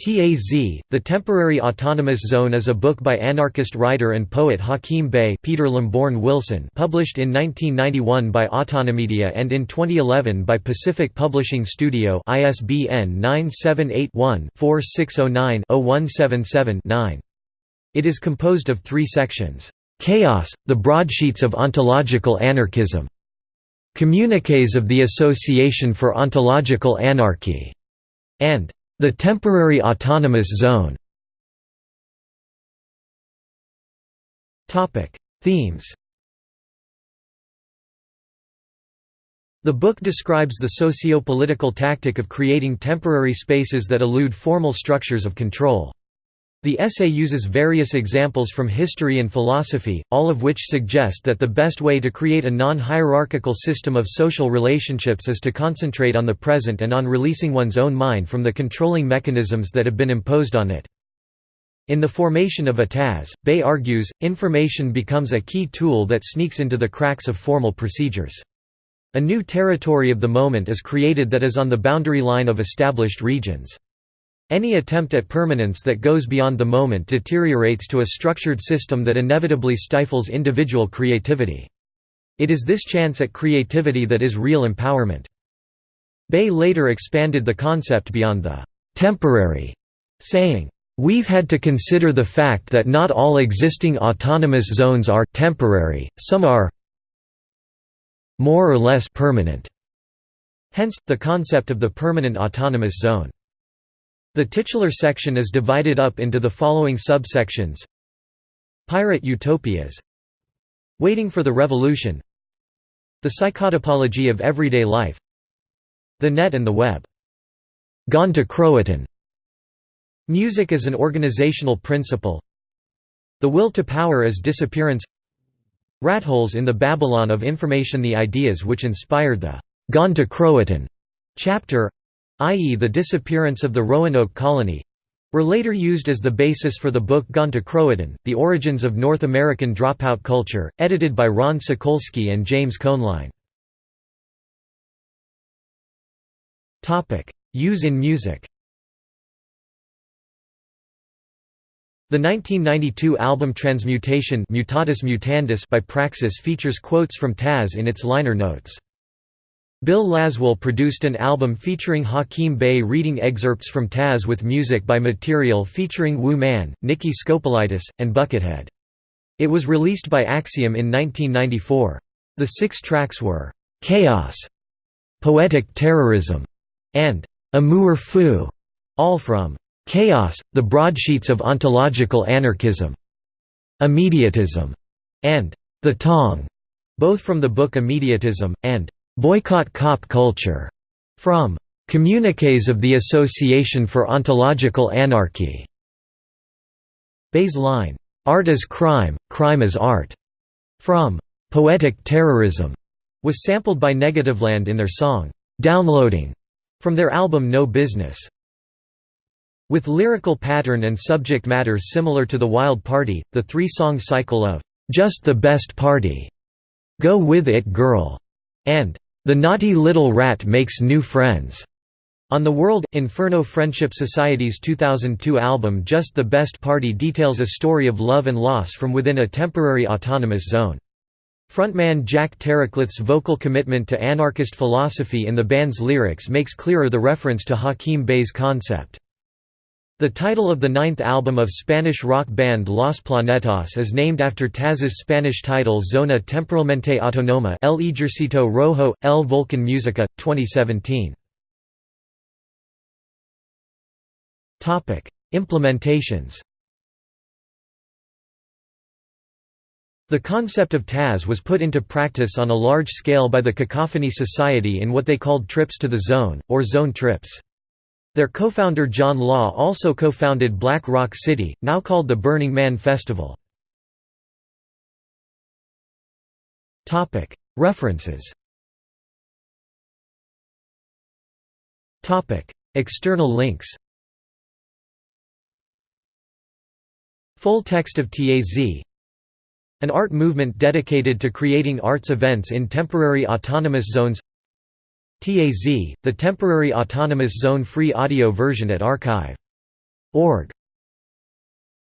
TAZ, The Temporary Autonomous Zone is a book by anarchist writer and poet Hakim Bey Peter Lamborn Wilson published in 1991 by Autonomedia and in 2011 by Pacific Publishing Studio ISBN 978-1-4609-0177-9. It is composed of three sections. Chaos, the Broadsheets of Ontological Anarchism. Communiques of the Association for Ontological Anarchy. And the Temporary Autonomous Zone Themes The book describes the socio-political tactic of creating temporary spaces that elude formal structures of control. The essay uses various examples from history and philosophy, all of which suggest that the best way to create a non-hierarchical system of social relationships is to concentrate on the present and on releasing one's own mind from the controlling mechanisms that have been imposed on it. In the formation of a TAZ, Bey argues, information becomes a key tool that sneaks into the cracks of formal procedures. A new territory of the moment is created that is on the boundary line of established regions. Any attempt at permanence that goes beyond the moment deteriorates to a structured system that inevitably stifles individual creativity. It is this chance at creativity that is real empowerment. Bey later expanded the concept beyond the «temporary», saying, We've had to consider the fact that not all existing autonomous zones are temporary, some are more or less permanent. Hence, the concept of the permanent autonomous zone. The titular section is divided up into the following subsections. Pirate utopias. Waiting for the revolution. The psychotopology of everyday life. The net and the web. Gone to Croatan. Music as an organizational principle. The will to power as disappearance. Ratholes in the Babylon of information The ideas which inspired the Gone to Croatan chapter i.e. the disappearance of the Roanoke colony were later used as the basis for the book Gone to Croatan, The Origins of North American Dropout Culture, edited by Ron Sakolsky and James Koehnline. Use in music The 1992 album Transmutation Mutatis Mutandis by Praxis features quotes from Taz in its liner notes. Bill Laswell produced an album featuring Hakim Bey reading excerpts from Taz with music by Material featuring Wu Man, Nikki Skopelitis, and Buckethead. It was released by Axiom in 1994. The six tracks were, "'Chaos", "'Poetic Terrorism", and "'Amour Fou", all from "'Chaos, the Broadsheets of Ontological Anarchism", "'Immediatism", and "'The Tong", both from the book Immediatism, and Boycott Cop Culture, from Communiques of the Association for Ontological Anarchy. Bey's line, Art is crime, crime is art, from Poetic Terrorism, was sampled by Negativland in their song, Downloading, from their album No Business. With lyrical pattern and subject matter similar to The Wild Party, the three-song cycle of Just the Best Party, Go With It Girl, and The Naughty Little Rat Makes New Friends. On the World, Inferno Friendship Society's 2002 album Just the Best Party details a story of love and loss from within a temporary autonomous zone. Frontman Jack Terricloth's vocal commitment to anarchist philosophy in the band's lyrics makes clearer the reference to Hakim Bey's concept. The title of the ninth album of Spanish rock band Los Planetas is named after Taz's Spanish title Zona Temporalmente Autonoma El Ejercito Rojo, El Volcan Musica, 2017. Implementations The concept of Taz was put into practice on a large scale by the Cacophony Society in what they called Trips to the Zone, or Zone Trips. Their co-founder John Law also co-founded Black Rock City, now called the Burning Man Festival. References. External links. Full text of TAZ An art movement dedicated to creating arts events in temporary autonomous zones TAZ, the temporary autonomous zone free audio version at archive Org.